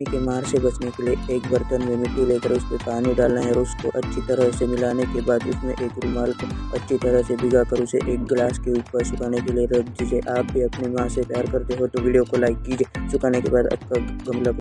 मिट्टी के मार से बचने के लिए एक बर्तन में मिट्टी लेकर उस पर पानी डालना है और उसको अच्छी तरह से मिलाने के बाद उसमें एक रुमाल को अच्छी तरह से भिगा कर उसे एक गिलास के ऊपर सुखाने के लिए रख दीजिए। आप भी अपनी माँ से प्यार करते हो तो वीडियो को लाइक कीजिए। सुखाने के बाद आपका गमला